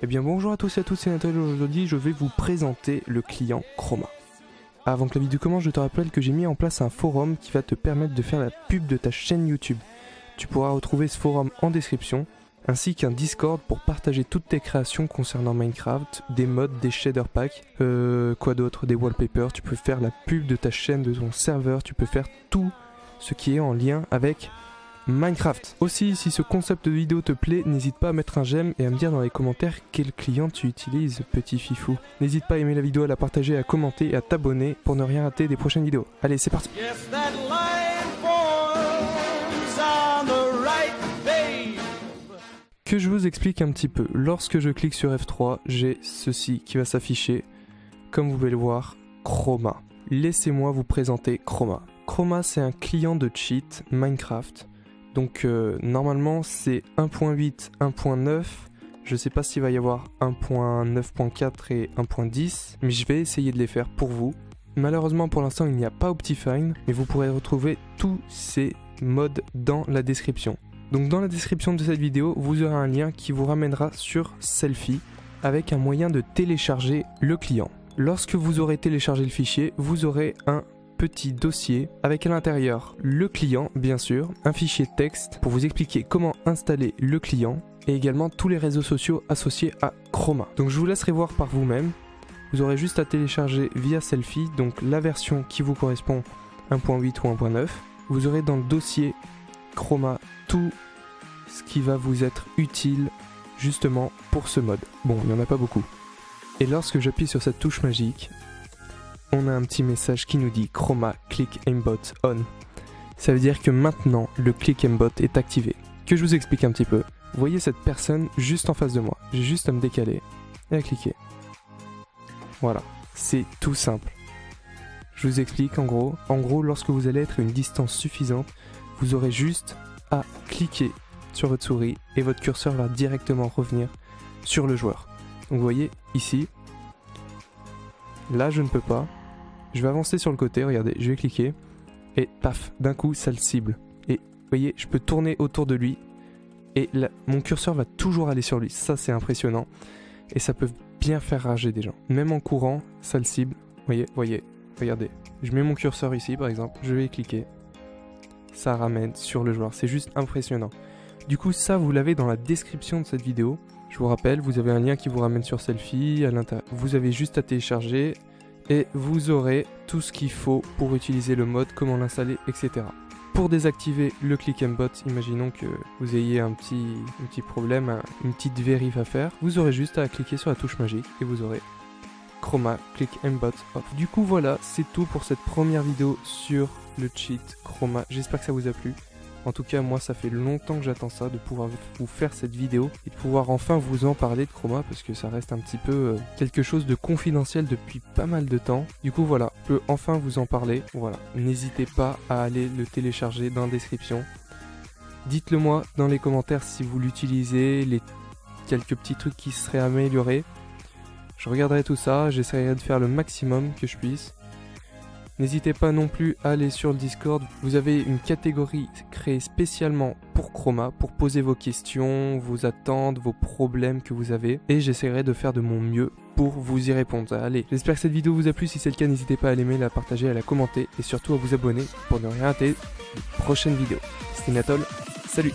Eh bien bonjour à tous et à toutes, c'est Nathalie. Aujourd'hui, je vais vous présenter le client Chroma. Avant que la vidéo commence, je te rappelle que j'ai mis en place un forum qui va te permettre de faire la pub de ta chaîne YouTube. Tu pourras retrouver ce forum en description, ainsi qu'un Discord pour partager toutes tes créations concernant Minecraft, des mods, des shader packs, euh, quoi d'autre, des wallpapers. Tu peux faire la pub de ta chaîne, de ton serveur, tu peux faire tout ce qui est en lien avec Minecraft. Aussi, si ce concept de vidéo te plaît, n'hésite pas à mettre un j'aime et à me dire dans les commentaires quel client tu utilises, petit fifou. N'hésite pas à aimer la vidéo, à la partager, à commenter et à t'abonner pour ne rien rater des prochaines vidéos. Allez, c'est parti Que je vous explique un petit peu. Lorsque je clique sur F3, j'ai ceci qui va s'afficher. Comme vous pouvez le voir, Chroma. Laissez-moi vous présenter Chroma. Chroma, c'est un client de cheat Minecraft donc euh, normalement c'est 1.8, 1.9. Je sais pas s'il va y avoir 1.9.4 et 1.10, mais je vais essayer de les faire pour vous. Malheureusement pour l'instant il n'y a pas Optifine, mais vous pourrez retrouver tous ces modes dans la description. Donc dans la description de cette vidéo, vous aurez un lien qui vous ramènera sur Selfie avec un moyen de télécharger le client. Lorsque vous aurez téléchargé le fichier, vous aurez un petit dossier avec à l'intérieur le client, bien sûr, un fichier texte pour vous expliquer comment installer le client et également tous les réseaux sociaux associés à Chroma. Donc je vous laisserai voir par vous-même. Vous aurez juste à télécharger via Selfie, donc la version qui vous correspond 1.8 ou 1.9. Vous aurez dans le dossier Chroma tout ce qui va vous être utile justement pour ce mode. Bon, il n'y en a pas beaucoup. Et lorsque j'appuie sur cette touche magique, on a un petit message qui nous dit Chroma Click Aimbot On. Ça veut dire que maintenant le Click Aimbot est activé. Que je vous explique un petit peu. Voyez cette personne juste en face de moi. J'ai juste à me décaler et à cliquer. Voilà, c'est tout simple. Je vous explique en gros. En gros, lorsque vous allez être à une distance suffisante, vous aurez juste à cliquer sur votre souris et votre curseur va directement revenir sur le joueur. Donc vous voyez ici, là je ne peux pas, je vais avancer sur le côté, regardez, je vais cliquer. Et paf, d'un coup, ça le cible. Et vous voyez, je peux tourner autour de lui. Et mon curseur va toujours aller sur lui. Ça, c'est impressionnant. Et ça peut bien faire rager des gens. Même en courant, ça le cible. Vous voyez, voyez, regardez. Je mets mon curseur ici, par exemple. Je vais cliquer. Ça ramène sur le joueur. C'est juste impressionnant. Du coup, ça, vous l'avez dans la description de cette vidéo. Je vous rappelle, vous avez un lien qui vous ramène sur Selfie. Vous avez juste à télécharger et vous aurez tout ce qu'il faut pour utiliser le mode, comment l'installer, etc. Pour désactiver le click and bot, imaginons que vous ayez un petit, petit problème, une petite vérif à faire, vous aurez juste à cliquer sur la touche magique et vous aurez Chroma Click and Bot off. Du coup voilà, c'est tout pour cette première vidéo sur le cheat Chroma. J'espère que ça vous a plu. En tout cas, moi, ça fait longtemps que j'attends ça, de pouvoir vous faire cette vidéo et de pouvoir enfin vous en parler de Chroma parce que ça reste un petit peu euh, quelque chose de confidentiel depuis pas mal de temps. Du coup, voilà, je peux enfin vous en parler. Voilà, n'hésitez pas à aller le télécharger dans la description. Dites-le moi dans les commentaires si vous l'utilisez, les quelques petits trucs qui seraient améliorés. Je regarderai tout ça, j'essaierai de faire le maximum que je puisse. N'hésitez pas non plus à aller sur le Discord. Vous avez une catégorie créée spécialement pour Chroma, pour poser vos questions, vos attentes, vos problèmes que vous avez. Et j'essaierai de faire de mon mieux pour vous y répondre. Allez, j'espère que cette vidéo vous a plu. Si c'est le cas, n'hésitez pas à l'aimer, la partager, à la commenter et surtout à vous abonner pour ne rien rater les prochaines vidéos. C'était Natol, salut